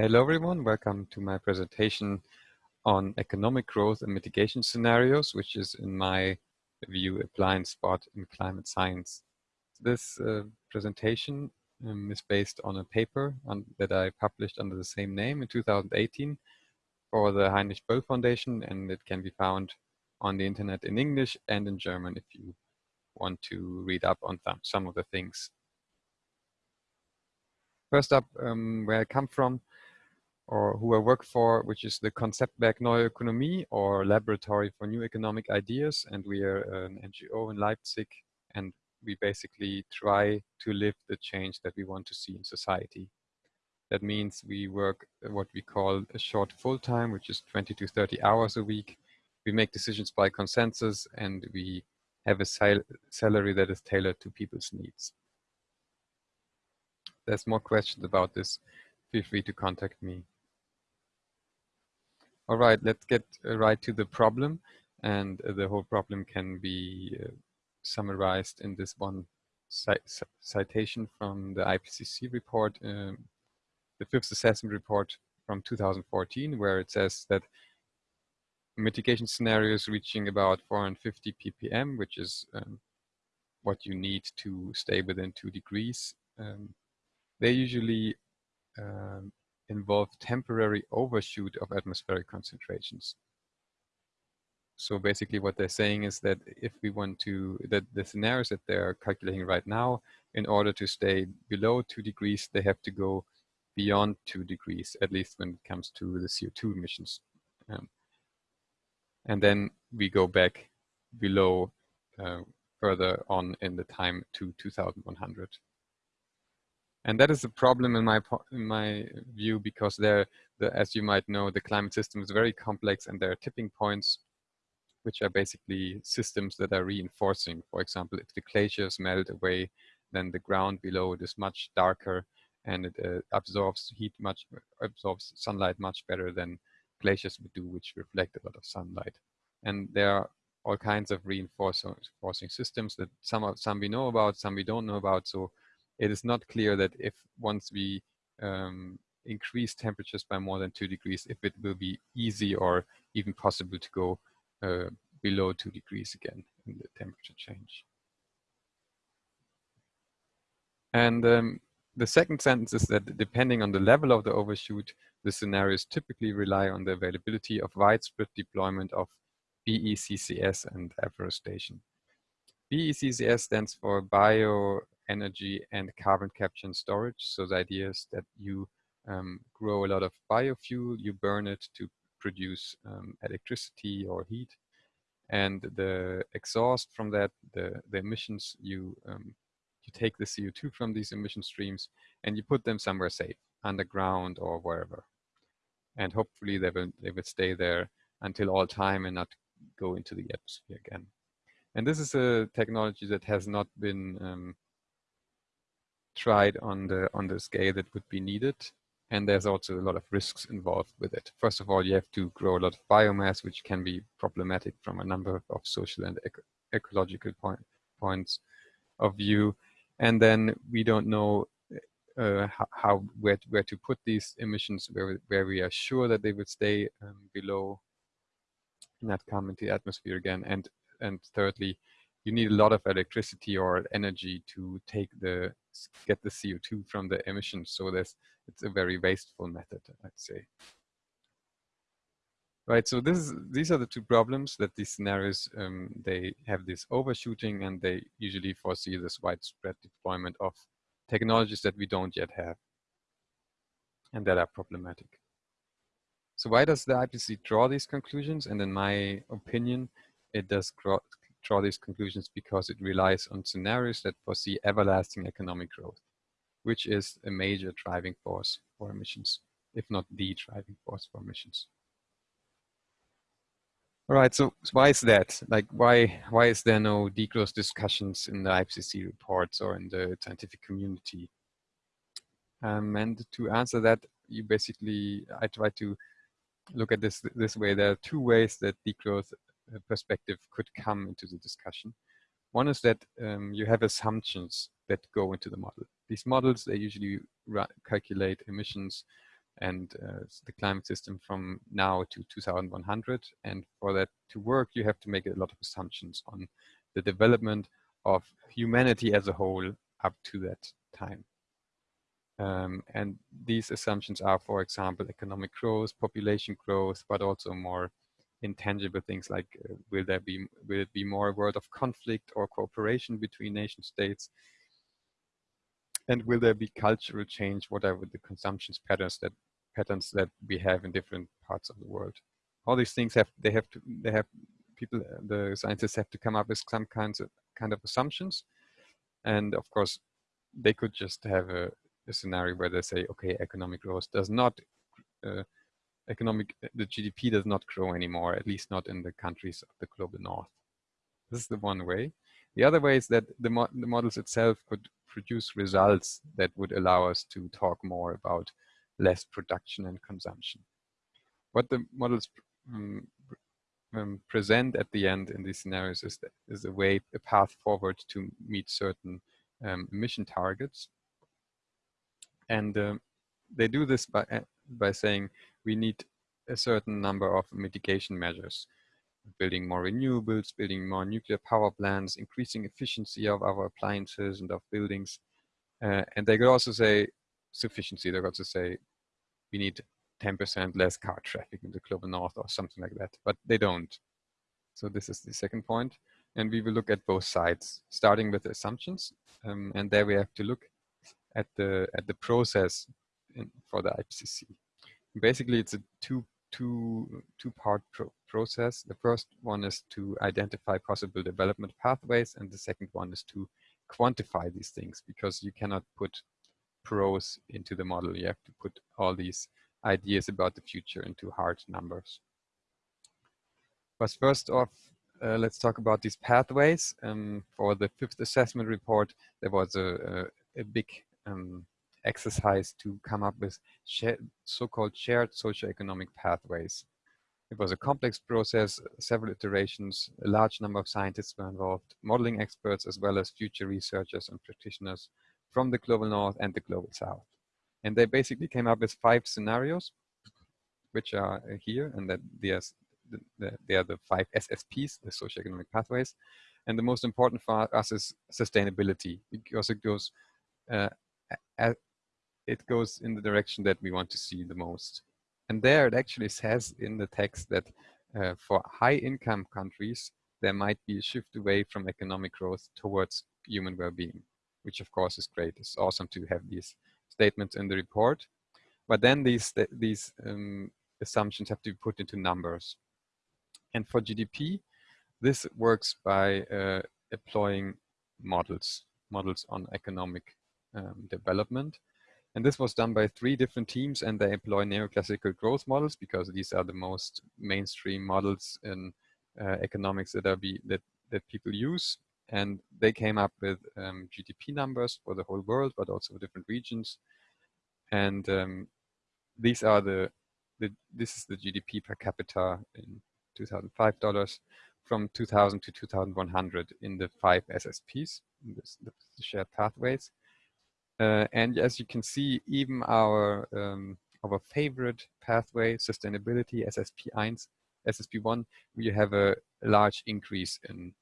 Hello everyone, welcome to my presentation on economic growth and mitigation scenarios, which is in my view a blind spot in climate science. This uh, presentation um, is based on a paper on, that I published under the same name in 2018 for the Heinrich Böll Foundation and it can be found on the internet in English and in German if you want to read up on some of the things. First up, um, where I come from, or who I work for, which is the Konzeptwerk Neue Ökonomie or Laboratory for New Economic Ideas. And we are an NGO in Leipzig and we basically try to live the change that we want to see in society. That means we work uh, what we call a short full time, which is 20 to 30 hours a week. We make decisions by consensus and we have a sal salary that is tailored to people's needs. There's more questions about this. Feel free to contact me. All right, let's get uh, right to the problem. And uh, the whole problem can be uh, summarized in this one citation from the IPCC report, um, the fifth assessment report from 2014, where it says that mitigation scenarios reaching about 450 ppm, which is um, what you need to stay within two degrees, um, they usually um, involve temporary overshoot of atmospheric concentrations. So basically what they're saying is that if we want to, that the scenarios that they're calculating right now, in order to stay below two degrees, they have to go beyond two degrees, at least when it comes to the CO2 emissions. Um, and then we go back below uh, further on in the time to 2100. And that is a problem in my in my view because there, the, as you might know, the climate system is very complex and there are tipping points, which are basically systems that are reinforcing. For example, if the glaciers melt away, then the ground below it is much darker and it uh, absorbs heat much, absorbs sunlight much better than glaciers would do, which reflect a lot of sunlight. And there are all kinds of reinforcing systems that some of, some we know about, some we don't know about. So it is not clear that if once we um, increase temperatures by more than two degrees, if it will be easy or even possible to go uh, below two degrees again in the temperature change. And um, the second sentence is that depending on the level of the overshoot, the scenarios typically rely on the availability of widespread deployment of BECCS and afforestation. BECCS stands for Bio energy and carbon capture and storage. So the idea is that you um, grow a lot of biofuel, you burn it to produce um, electricity or heat. And the exhaust from that, the, the emissions, you, um, you take the CO2 from these emission streams and you put them somewhere safe, underground or wherever. And hopefully they will, they will stay there until all time and not go into the atmosphere again. And this is a technology that has not been um, tried on the on the scale that would be needed. And there's also a lot of risks involved with it. First of all, you have to grow a lot of biomass, which can be problematic from a number of social and eco ecological point, points of view. And then we don't know uh, how, where where to put these emissions where where we are sure that they will stay um, below, not come into the atmosphere again. And and thirdly, you need a lot of electricity or energy to take the get the CO2 from the emissions. So there's it's a very wasteful method, I'd say. Right, so this is, these are the two problems that these scenarios, um, they have this overshooting and they usually foresee this widespread deployment of technologies that we don't yet have and that are problematic. So why does the IPCC draw these conclusions? And in my opinion, it does draw these conclusions because it relies on scenarios that foresee everlasting economic growth, which is a major driving force for emissions, if not the driving force for emissions. All right, so why is that? Like, why why is there no degrowth discussions in the IPCC reports or in the scientific community? Um, and to answer that, you basically, I try to look at this this way. There are two ways that degrowth perspective could come into the discussion. One is that um, you have assumptions that go into the model. These models, they usually calculate emissions and uh, the climate system from now to 2100. And for that to work, you have to make a lot of assumptions on the development of humanity as a whole up to that time. Um, and these assumptions are, for example, economic growth, population growth, but also more intangible things like uh, will there be will it be more world of conflict or cooperation between nation states and will there be cultural change whatever the consumption patterns that patterns that we have in different parts of the world. All these things have they have to they have people the scientists have to come up with some kinds of kind of assumptions, and of course they could just have a, a scenario where they say okay economic growth does not uh, economic the GDP does not grow anymore at least not in the countries of the global north. This is the one way. The other way is that the, mo the models itself could produce results that would allow us to talk more about less production and consumption. What the models um, um, present at the end in these scenarios is, that, is a way, a path forward to meet certain um, emission targets. And um, they do this by, uh, by saying we need a certain number of mitigation measures, building more renewables, building more nuclear power plants, increasing efficiency of our appliances and of buildings. Uh, and they could also say sufficiency. They could also say we need 10% less car traffic in the global north or something like that, but they don't. So this is the second point. And we will look at both sides, starting with the assumptions. Um, and there we have to look at the at the process in, for the IPCC. Basically, it's a two two two part pro process. The first one is to identify possible development pathways, and the second one is to quantify these things because you cannot put prose into the model. You have to put all these ideas about the future into hard numbers. But first off, uh, let's talk about these pathways. Um, for the fifth assessment report, there was a, a, a big um, exercise to come up with so-called shared socioeconomic pathways. It was a complex process, several iterations, a large number of scientists were involved, modeling experts as well as future researchers and practitioners from the global north and the global south. And they basically came up with five scenarios, which are uh, here, and that they are, the, they are the five SSPs, the socioeconomic pathways. And the most important for us is sustainability, because it goes, uh, it goes in the direction that we want to see the most. And there it actually says in the text that uh, for high income countries, there might be a shift away from economic growth towards human well-being which of course is great. It's awesome to have these statements in the report. But then these, these um, assumptions have to be put into numbers. And for GDP, this works by uh, employing models, models on economic um, development. And this was done by three different teams and they employ neoclassical growth models because these are the most mainstream models in uh, economics that are be that, that people use and they came up with um, GDP numbers for the whole world, but also for different regions. And um, these are the, the, this is the GDP per capita in 2005 dollars from 2000 to 2100 in the five SSPs, the shared pathways. Uh, and as you can see, even our um, our favorite pathway, sustainability, SSP1, SSP1, we have a large increase in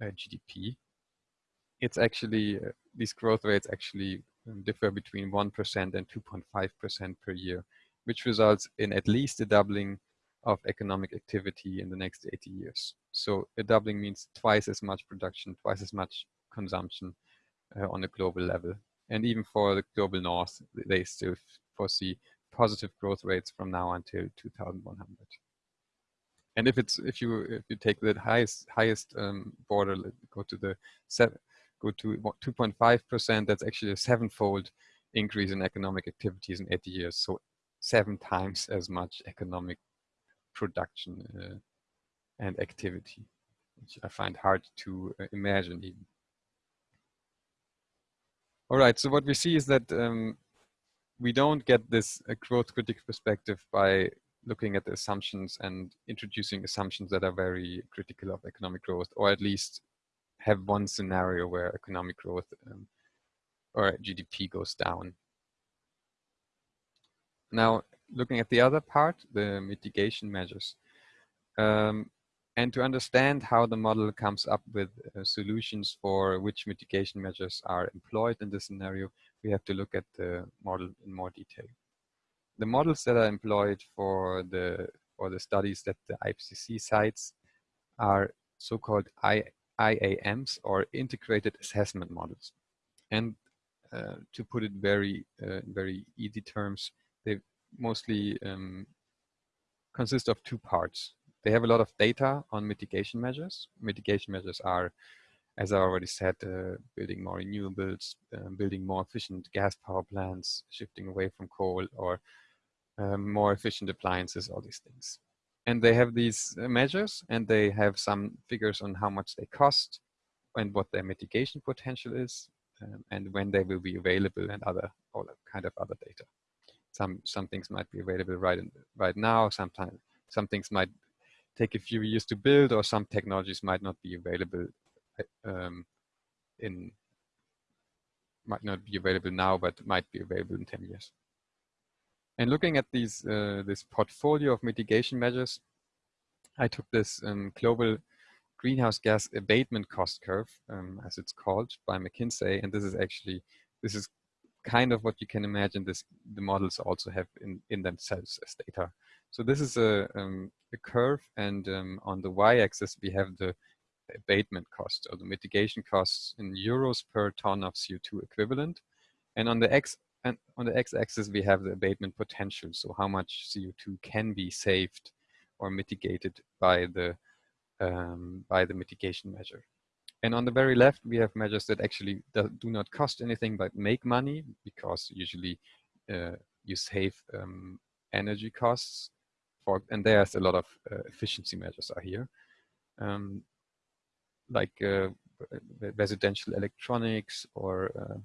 uh, GDP. It's actually, uh, these growth rates actually um, differ between 1% and 2.5% per year, which results in at least a doubling of economic activity in the next 80 years. So a doubling means twice as much production, twice as much consumption uh, on a global level. And even for the global north, they still foresee positive growth rates from now until 2100 and if it's if you if you take the highest highest um, border, go to the go to 2.5 percent. That's actually a sevenfold increase in economic activities in 80 years. So seven times as much economic production uh, and activity, which I find hard to uh, imagine even. All right, so what we see is that um, we don't get this uh, growth critic perspective by looking at the assumptions and introducing assumptions that are very critical of economic growth, or at least have one scenario where economic growth um, or GDP goes down. Now, looking at the other part, the mitigation measures. Um, and to understand how the model comes up with uh, solutions for which mitigation measures are employed in this scenario, we have to look at the model in more detail. The models that are employed for the for the studies that the IPCC cites are so-called IAMs or integrated assessment models. And uh, to put it very uh, very easy terms, they mostly um, consist of two parts. They have a lot of data on mitigation measures. Mitigation measures are, as I already said, uh, building more renewables, uh, building more efficient gas power plants, shifting away from coal, or um, more efficient appliances, all these things. And they have these uh, measures and they have some figures on how much they cost and what their mitigation potential is um, and when they will be available and other all kind of other data. Some some things might be available right in, right now. Sometimes some things might take a few years to build, or some technologies might not be available um, in might not be available now, but might be available in 10 years. And looking at these uh, this portfolio of mitigation measures, I took this um, global greenhouse gas abatement cost curve, um, as it's called by McKinsey, and this is actually this is kind of what you can imagine this the models also have in in themselves as data. So this is a um, a curve, and um, on the y-axis we have the abatement cost or the mitigation costs in euros per ton of CO2 equivalent, and on the x and on the x-axis we have the abatement potential. So how much CO2 can be saved or mitigated by the um, by the mitigation measure. And on the very left, we have measures that actually do, not cost anything but make money because usually uh, you save um, energy costs for, and there's a lot of uh, efficiency measures are here. Um, like uh, residential electronics or uh,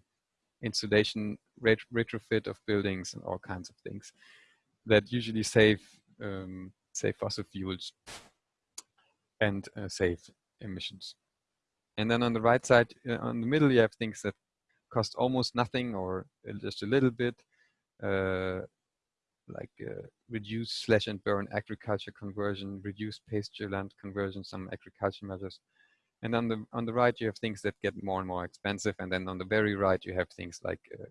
insulation ret retrofit of buildings and all kinds of things that usually save um, save fossil fuels and uh, save emissions. And then on the right side, uh, on the middle, you have things that cost almost nothing or just a little bit, uh, like uh, reduce slash and burn agriculture conversion, reduce pasture land conversion, some agriculture measures. And on the on the right, you have things that get more and more expensive. And then on the very right, you have things like uh,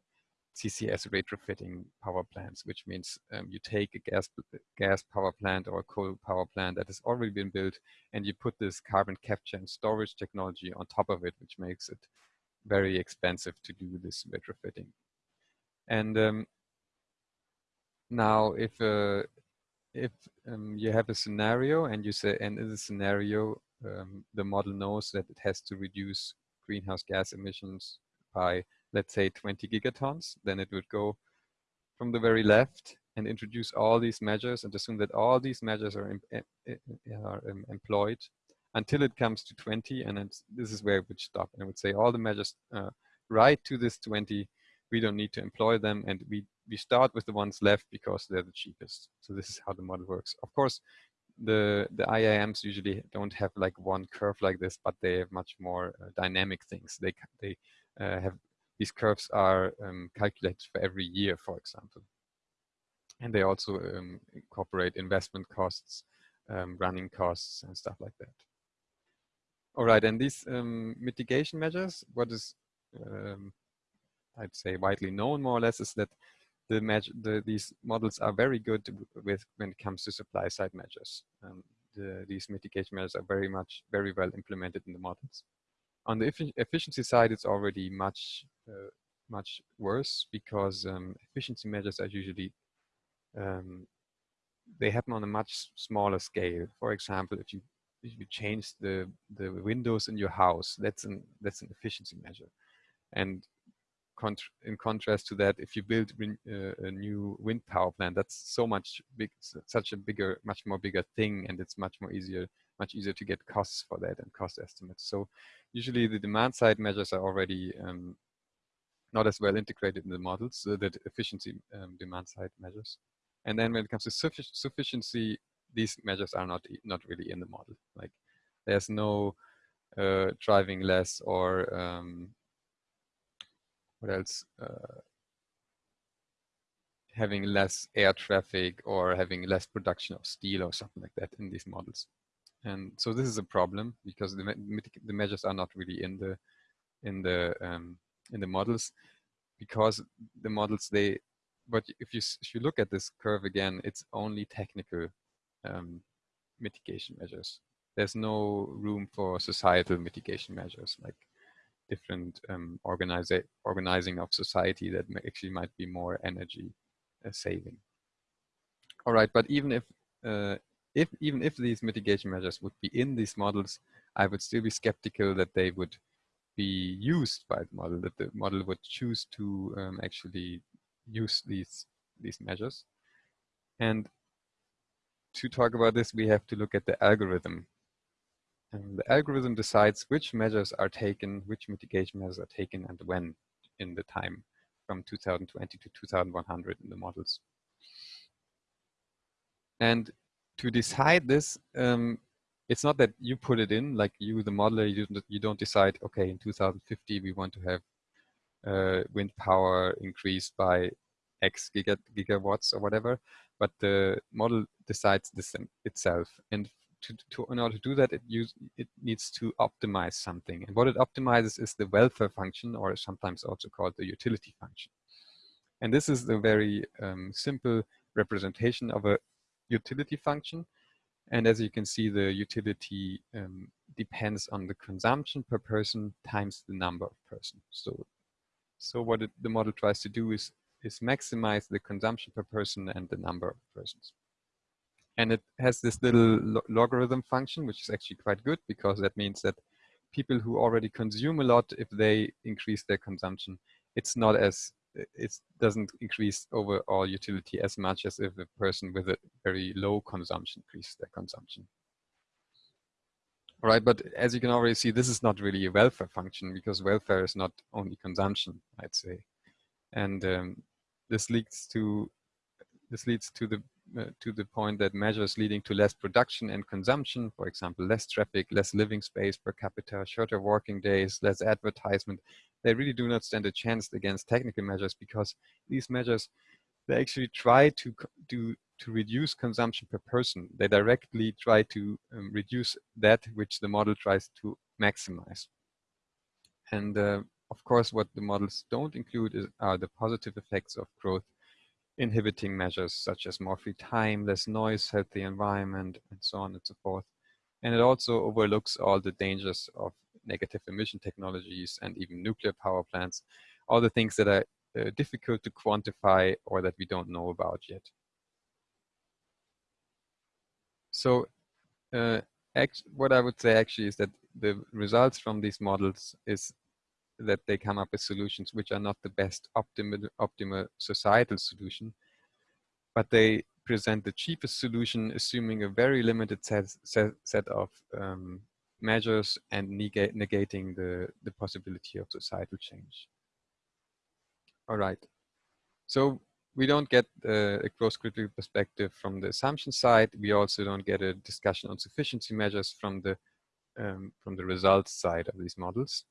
CCS retrofitting power plants, which means um, you take a gas gas power plant or a coal power plant that has already been built, and you put this carbon capture and storage technology on top of it, which makes it very expensive to do this retrofitting. And um, now, if uh, if um, you have a scenario and you say, and in the scenario, um, the model knows that it has to reduce greenhouse gas emissions by let's say 20 gigatons, then it would go from the very left and introduce all these measures and assume that all these measures are, are um, employed until it comes to 20 and then this is where it would stop and it would say all the measures uh, right to this 20 we don't need to employ them and we we start with the ones left because they're the cheapest so this is how the model works of course the the IAMs usually don't have like one curve like this but they have much more uh, dynamic things they they uh, have these curves are um, calculated for every year, for example. And they also um, incorporate investment costs, um, running costs, and stuff like that. All right, and these um, mitigation measures, what is, um, I'd say, widely known more or less, is that the, the these models are very good with when it comes to supply side measures. Um, the, these mitigation measures are very much, very well implemented in the models. On the efficiency side, it's already much uh, much worse because um, efficiency measures are usually um, they happen on a much smaller scale. For example, if you if you change the the windows in your house, that's an that's an efficiency measure. And in contrast to that, if you build uh, a new wind power plant, that's so much big, such a bigger, much more bigger thing, and it's much more easier, much easier to get costs for that and cost estimates. So usually the demand side measures are already um, not as well integrated in the models, so that efficiency um, demand side measures. And then when it comes to suffic sufficiency, these measures are not not really in the model. Like there's no uh, driving less or um, what else? Uh, having less air traffic or having less production of steel or something like that in these models. And so this is a problem because the, the measures are not really in the in the um, in the models because the models they but if you if you look at this curve again it's only technical um, mitigation measures there's no room for societal mitigation measures like different um, organizing of society that actually might be more energy uh, saving all right but even if uh, if even if these mitigation measures would be in these models I would still be skeptical that they would be used by the model, that the model would choose to um, actually use these, these measures. And to talk about this, we have to look at the algorithm. And the algorithm decides which measures are taken, which mitigation measures are taken, and when in the time from 2020 to 2100 in the models. And to decide this, um, it's not that you put it in like you the modeler you don't, you don't decide okay in 2050 we want to have uh, wind power increased by x giga, gigawatts or whatever but the model decides this itself and to, to, in order to do that it use it needs to optimize something and what it optimizes is the welfare function or sometimes also called the utility function and this is the very um, simple representation of a utility function and as you can see, the utility um, depends on the consumption per person times the number of persons. So, so what it, the model tries to do is, is maximize the consumption per person and the number of persons. And it has this little lo logarithm function, which is actually quite good because that means that people who already consume a lot, if they increase their consumption, it's not as it doesn't increase overall utility as much as if a person with a very low consumption increases their consumption. All right, but as you can already see, this is not really a welfare function because welfare is not only consumption, I'd say. And um, this leads to this leads to the uh, to the point that measures leading to less production and consumption, for example, less traffic, less living space per capita, shorter working days, less advertisement, they really do not stand a chance against technical measures because these measures, they actually try to do to reduce consumption per person. They directly try to um, reduce that which the model tries to maximize. And uh, of course, what the models don't include is, are the positive effects of growth inhibiting measures such as more free time, less noise, healthy environment, and so on and so forth. And it also overlooks all the dangers of negative emission technologies and even nuclear power plants, all the things that are uh, difficult to quantify or that we don't know about yet. So uh, what I would say actually is that the results from these models is that they come up with solutions which are not the best optimal, optimal societal solution, but they present the cheapest solution assuming a very limited set, set, set of um, measures and negate, negating the, the possibility of societal change. All right. So we don't get uh, a growth critical perspective from the assumption side. We also don't get a discussion on sufficiency measures from the um, from the results side of these models.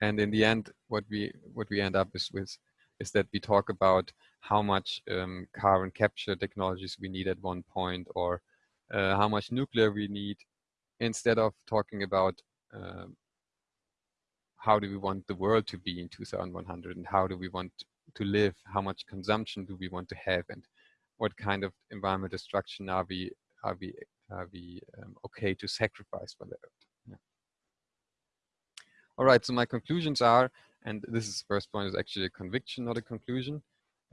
And in the end, what we what we end up is with is that we talk about how much um, carbon capture technologies we need at one point, or uh, how much nuclear we need, instead of talking about um, how do we want the world to be in 2100 and how do we want to live, how much consumption do we want to have, and what kind of environmental destruction are we are we are we um, okay to sacrifice for the earth? All right, so my conclusions are, and this is the first point is actually a conviction, not a conclusion,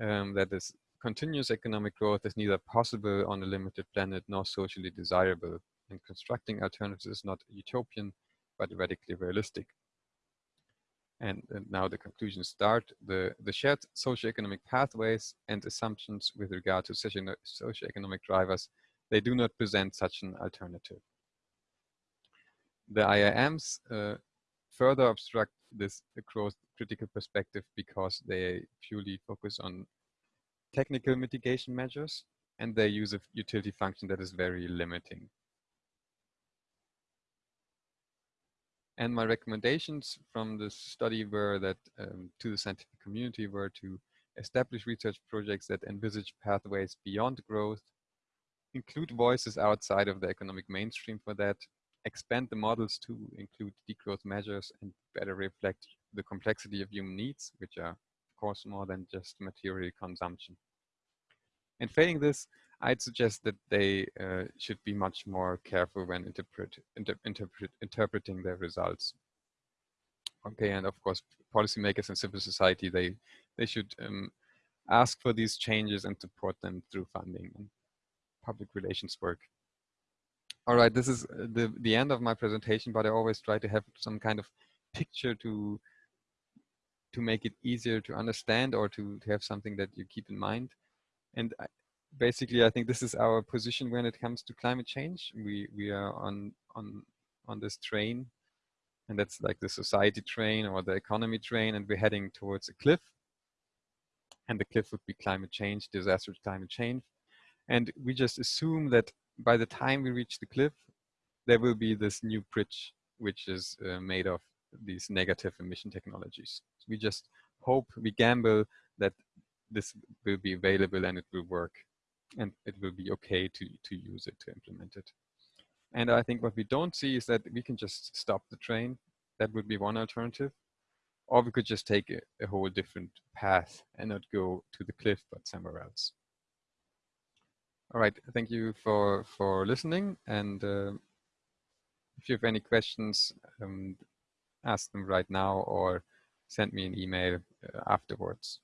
um, that this continuous economic growth is neither possible on a limited planet nor socially desirable and constructing alternatives is not utopian, but radically realistic. And, and, now the conclusions start. The, the shared socioeconomic pathways and assumptions with regard to socioeconomic drivers, they do not present such an alternative. The IAMs uh, further obstruct this growth critical perspective because they purely focus on technical mitigation measures and they use a utility function that is very limiting. And my recommendations from this study were that um, to the scientific community were to establish research projects that envisage pathways beyond growth, include voices outside of the economic mainstream for that, expand the models to include degrowth measures and better reflect the complexity of human needs, which are of course more than just material consumption. And failing this, I'd suggest that they uh, should be much more careful when interpret, inter, interpret, interpreting their results. Okay, and of course, policymakers and civil society, they, they should um, ask for these changes and support them through funding and public relations work. All right, this is uh, the, the end of my presentation, but I always try to have some kind of picture to to make it easier to understand or to, to have something that you keep in mind. And I, basically, I think this is our position when it comes to climate change. We we are on on on this train, and that's like the society train or the economy train, and we're heading towards a cliff. And the cliff would be climate change, disastrous climate change. And we just assume that by the time we reach the cliff, there will be this new bridge, which is uh, made of these negative emission technologies. So we just hope, we gamble that this will be available and it will work and it will be okay to, to use it, to implement it. And I think what we don't see is that we can just stop the train. That would be one alternative. Or we could just take a, a whole different path and not go to the cliff, but somewhere else. All right, thank you for, for listening. And uh, if you have any questions, um, ask them right now or send me an email uh, afterwards.